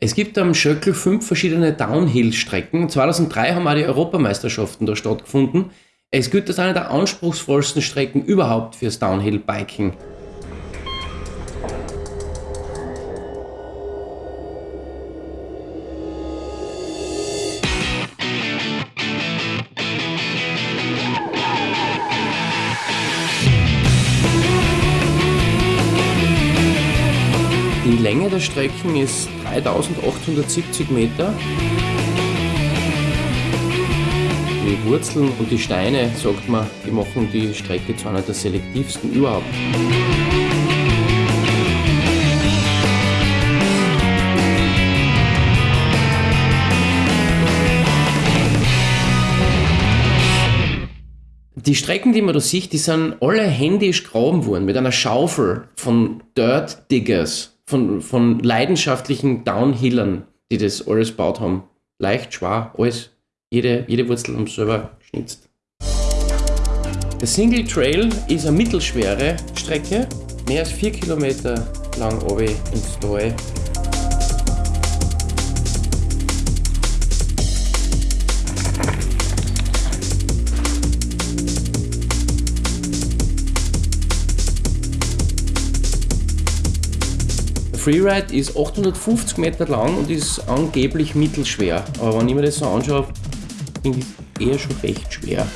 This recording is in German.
Es gibt am Schöckl fünf verschiedene Downhill-Strecken. 2003 haben auch die Europameisterschaften da stattgefunden. Es gilt als eine der anspruchsvollsten Strecken überhaupt fürs Downhill-Biking. Die Länge der Strecken ist 3870 Meter. Die Wurzeln und die Steine, sagt man, die machen die Strecke zu einer der selektivsten überhaupt. Die Strecken, die man da sieht, die sind alle händisch graben worden mit einer Schaufel von Dirt Diggers von, von leidenschaftlichen Downhillern, die das alles gebaut haben. Leicht, schwer, alles. Jede, jede Wurzel sie selber geschnitzt. Der Single Trail ist eine mittelschwere Strecke, mehr als 4 Kilometer lang oben ins Tal. Freeride ist 850 Meter lang und ist angeblich mittelschwer. Aber wenn ich mir das so anschaue, finde ich es eher schon recht schwer.